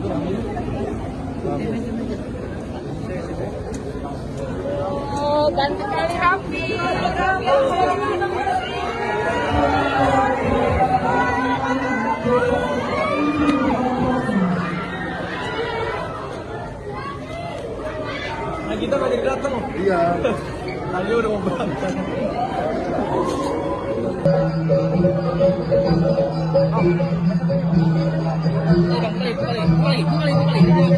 Oh, ganteng kali Raffi. Nah kita nggak jadi datang. Iya. Tadi udah mau berangkat kali, dua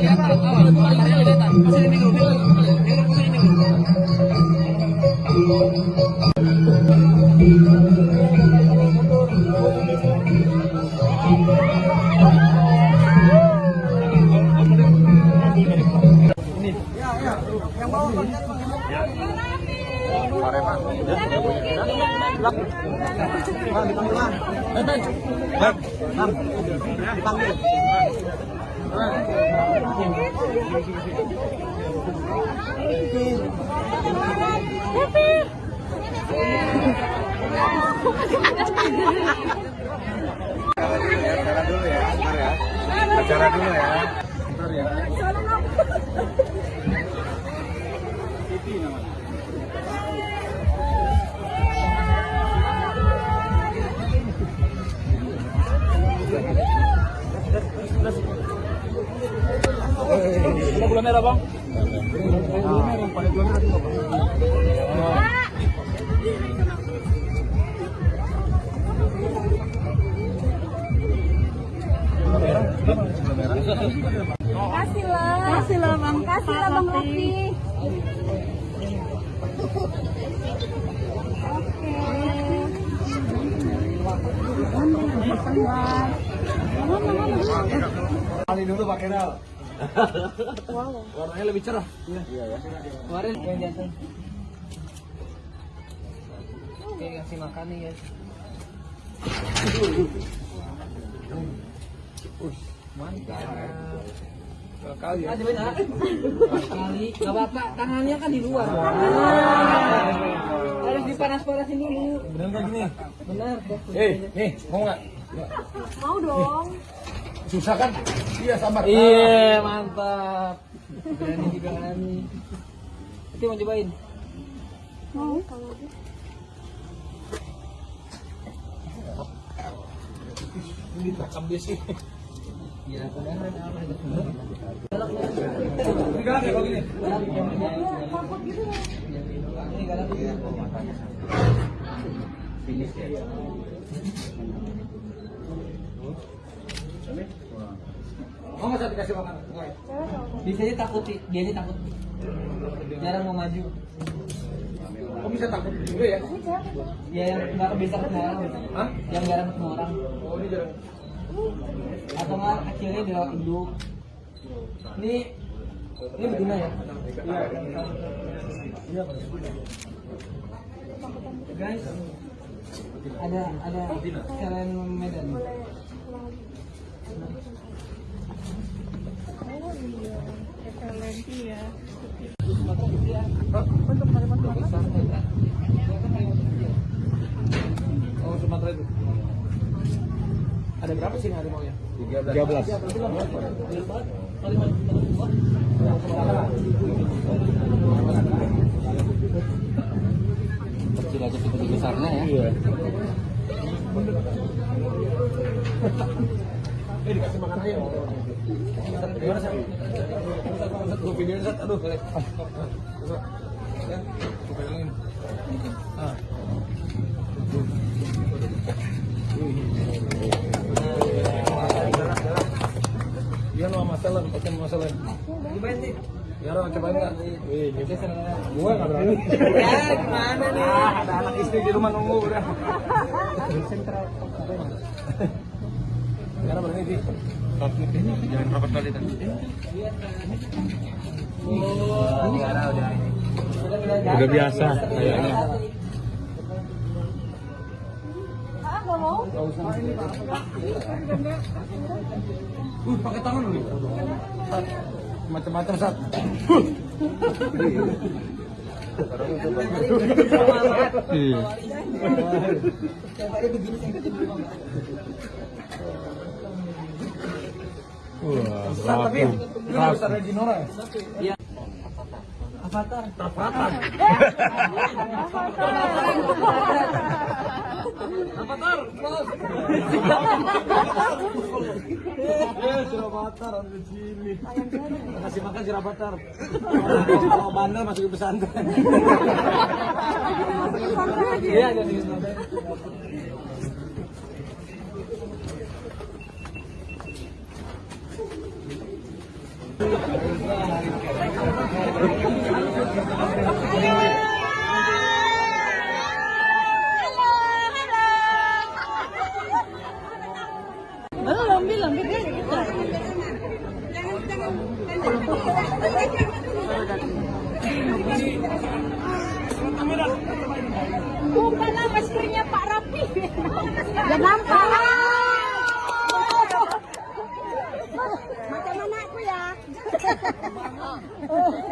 Yang bawa Acara dulu ya. Acara dulu ya. Sebentar ya. Kasih lah. Kasih lah Bang. Kasih lah Bang Raffi. Oke. Kali dulu pakai dal. Warnanya lebih cerah. Iya. Kemarin yang jantan. Oke, kasih makan nih guys. Mantap. Kali ya. Kali, nggak apa-apa. Tangannya kan di luar. Harus dipanas-panasin dulu. Bener nggak gini? Bener. Eh, nih, mau nggak? Mau dong. Susah kan? Iya, sabar. Iya, mantap. Berani juga berani. Nanti mau cobain. Mau kalau gitu. Ini takam dia sih. Ini. Ini. Mau nggak saya dikasih makan? Biasanya takut sih, dia aja takut. Jarang mau maju. Kok bisa takut juga ya? Ya yang nggak kebiasa ketemu orang. Hah? Yang jarang ketemu orang. Oh ini jarang. Atau nggak akhirnya di induk. Ini ini betina ya? Iya. Guys, ada ada kalian Medan. Ya. Oh Sumatera itu. Ada berapa sih harimau ya? 13. Kecil aja seperti besarnya ya. Iya. Eh dikasih makan aja. Gimana sih? Aduh. Ya. Ah. Iya masalah, masalah. Cobain nih. Ya lo cobain nggak? Wih. Gua nggak berani. Ya, gimana nih? Ah, ada anak istri di rumah nunggu udah. Sentral. Ya berani di. Jangan rapat kali kan. Udah biasa kayaknya. Ah, nggak mau? Uh, pakai tangan lu. Sat. Macam-macam. Iya. Wah, Sat tapi lu harus ada ya. Avatar. Avatar, close. Sirabatar, ambil. Kasih makan Sirabatar. Kalau bandel masuk ke pesantren. Iya, jadi pesantren. Belum, dia gitu. Bukan lah maskernya Pak Rafi. Ya nampak. Macam mana aku ya?